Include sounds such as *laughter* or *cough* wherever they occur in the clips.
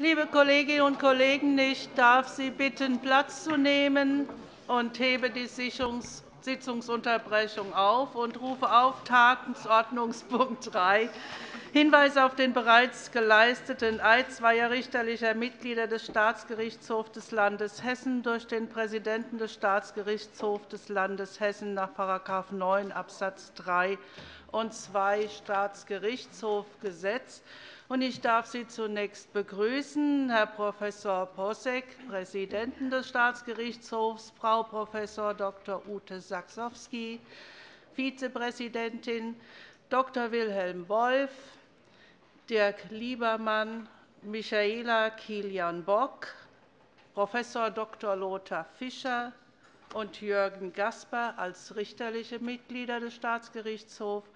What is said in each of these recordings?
Liebe Kolleginnen und Kollegen, ich darf Sie bitten, Platz zu nehmen und hebe die Sitzungsunterbrechung auf und rufe auf Tagesordnungspunkt *laughs* 3, Hinweis auf den bereits geleisteten Eid zweier richterlicher Mitglieder des Staatsgerichtshofs des Landes Hessen durch den Präsidenten des Staatsgerichtshofs des Landes Hessen nach § 9 Abs. 3 und 2 Staatsgerichtshofgesetz. Ich darf Sie zunächst begrüßen, Herr Prof. Posseck, Präsidenten des Staatsgerichtshofs, Frau Prof. Dr. Ute Saxowski, Vizepräsidentin, Dr. Wilhelm Wolf, Dirk Liebermann, Michaela Kilian-Bock, Prof. Dr. Lothar Fischer und Jürgen Gasper als richterliche Mitglieder des Staatsgerichtshofs,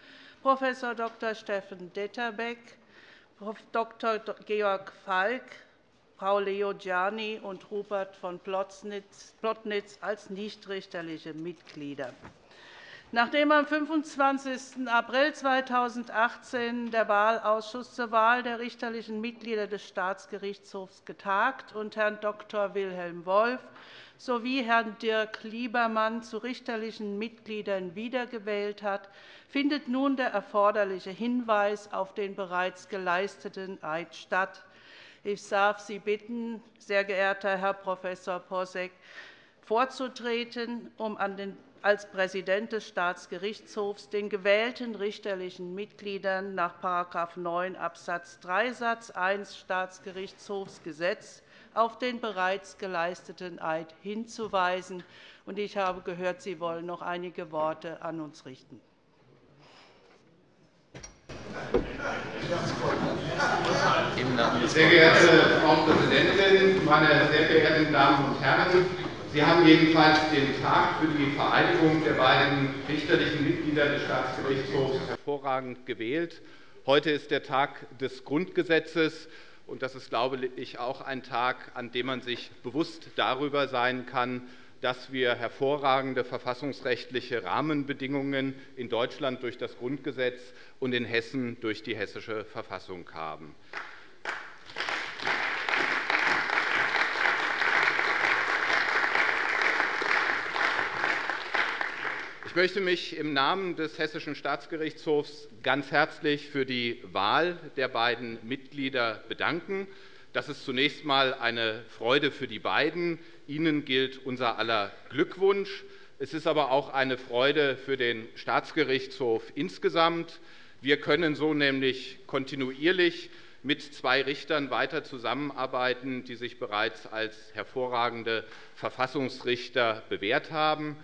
Prof. Dr. Steffen Detterbeck. Dr. Georg Falk, Frau Leo Gianni und Rupert von Plotnitz als nichtrichterliche Mitglieder. Nachdem am 25. April 2018 der Wahlausschuss zur Wahl der richterlichen Mitglieder des Staatsgerichtshofs getagt und Herrn Dr. Wilhelm Wolf sowie Herrn Dirk Liebermann zu richterlichen Mitgliedern wiedergewählt hat, findet nun der erforderliche Hinweis auf den bereits geleisteten Eid statt. Ich darf Sie bitten, sehr geehrter Herr Prof. Posseck, vorzutreten, um an den als Präsident des Staatsgerichtshofs den gewählten richterlichen Mitgliedern nach § 9 Abs. 3 Satz 1 Staatsgerichtshofsgesetz auf den bereits geleisteten Eid hinzuweisen. Ich habe gehört, Sie wollen noch einige Worte an uns richten. Sehr geehrte Frau Präsidentin, meine sehr verehrten Damen und Herren! Sie haben jedenfalls den Tag für die Vereidigung der beiden richterlichen Mitglieder des Staatsgerichtshofs hervorragend gewählt. Heute ist der Tag des Grundgesetzes. und Das ist, glaube ich, auch ein Tag, an dem man sich bewusst darüber sein kann, dass wir hervorragende verfassungsrechtliche Rahmenbedingungen in Deutschland durch das Grundgesetz und in Hessen durch die Hessische Verfassung haben. Ich möchte mich im Namen des Hessischen Staatsgerichtshofs ganz herzlich für die Wahl der beiden Mitglieder bedanken. Das ist zunächst einmal eine Freude für die beiden. Ihnen gilt unser aller Glückwunsch. Es ist aber auch eine Freude für den Staatsgerichtshof insgesamt. Wir können so nämlich kontinuierlich mit zwei Richtern weiter zusammenarbeiten, die sich bereits als hervorragende Verfassungsrichter bewährt haben.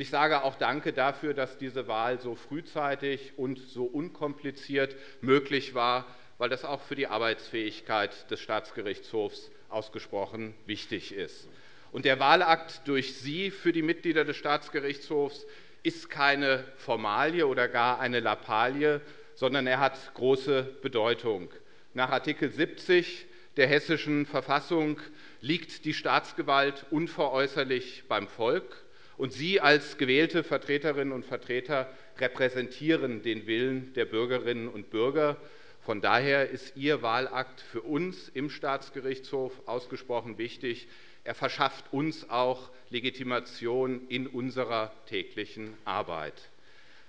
Ich sage auch Danke dafür, dass diese Wahl so frühzeitig und so unkompliziert möglich war, weil das auch für die Arbeitsfähigkeit des Staatsgerichtshofs ausgesprochen wichtig ist. Der Wahlakt durch Sie für die Mitglieder des Staatsgerichtshofs ist keine Formalie oder gar eine Lappalie, sondern er hat große Bedeutung. Nach Art. 70 der Hessischen Verfassung liegt die Staatsgewalt unveräußerlich beim Volk. Und Sie als gewählte Vertreterinnen und Vertreter repräsentieren den Willen der Bürgerinnen und Bürger. Von daher ist Ihr Wahlakt für uns im Staatsgerichtshof ausgesprochen wichtig. Er verschafft uns auch Legitimation in unserer täglichen Arbeit.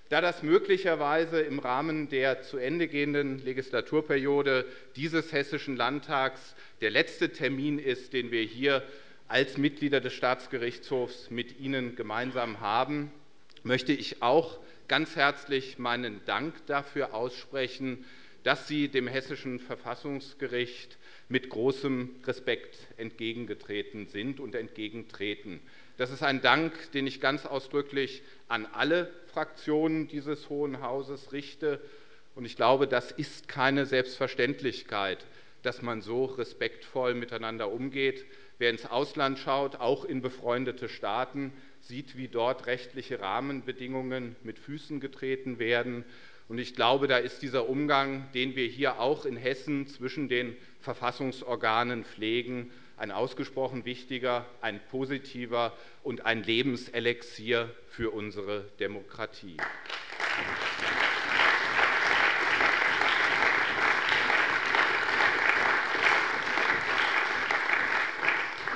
Da das möglicherweise im Rahmen der zu Ende gehenden Legislaturperiode dieses Hessischen Landtags der letzte Termin ist, den wir hier als Mitglieder des Staatsgerichtshofs mit Ihnen gemeinsam haben, möchte ich auch ganz herzlich meinen Dank dafür aussprechen, dass Sie dem Hessischen Verfassungsgericht mit großem Respekt entgegengetreten sind und entgegentreten. Das ist ein Dank, den ich ganz ausdrücklich an alle Fraktionen dieses Hohen Hauses richte. Ich glaube, das ist keine Selbstverständlichkeit, dass man so respektvoll miteinander umgeht. Wer ins Ausland schaut, auch in befreundete Staaten, sieht, wie dort rechtliche Rahmenbedingungen mit Füßen getreten werden. Ich glaube, da ist dieser Umgang, den wir hier auch in Hessen zwischen den Verfassungsorganen pflegen, ein ausgesprochen wichtiger, ein positiver und ein Lebenselixier für unsere Demokratie.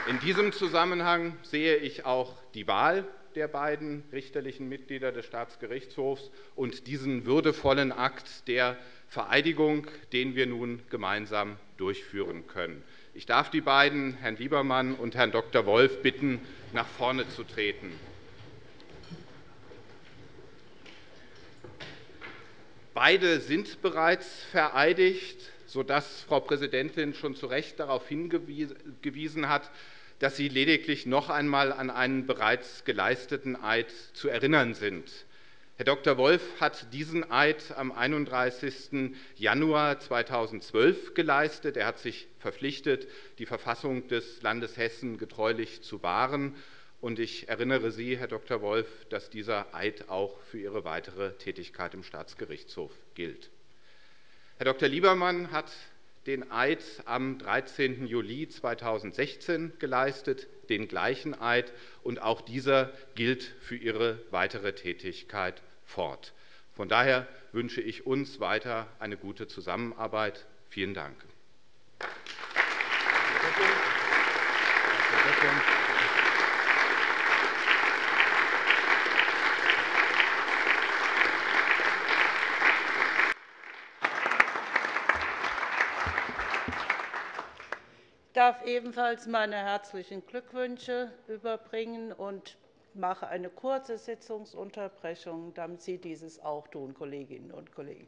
In diesem Zusammenhang sehe ich auch die Wahl der beiden richterlichen Mitglieder des Staatsgerichtshofs und diesen würdevollen Akt der Vereidigung, den wir nun gemeinsam durchführen können. Ich darf die beiden, Herrn Liebermann und Herrn Dr. Wolf, bitten, nach vorne zu treten. Beide sind bereits vereidigt, sodass Frau Präsidentin schon zu Recht darauf hingewiesen hat, dass Sie lediglich noch einmal an einen bereits geleisteten Eid zu erinnern sind. Herr Dr. Wolf hat diesen Eid am 31. Januar 2012 geleistet. Er hat sich verpflichtet, die Verfassung des Landes Hessen getreulich zu wahren. Und ich erinnere Sie, Herr Dr. Wolf, dass dieser Eid auch für Ihre weitere Tätigkeit im Staatsgerichtshof gilt. Herr Dr. Liebermann hat den Eid am 13. Juli 2016 geleistet, den gleichen Eid, und auch dieser gilt für Ihre weitere Tätigkeit fort. Von daher wünsche ich uns weiter eine gute Zusammenarbeit. Vielen Dank. Applaus darf ebenfalls meine herzlichen Glückwünsche überbringen und mache eine kurze Sitzungsunterbrechung, damit Sie dieses auch tun, Kolleginnen und Kollegen.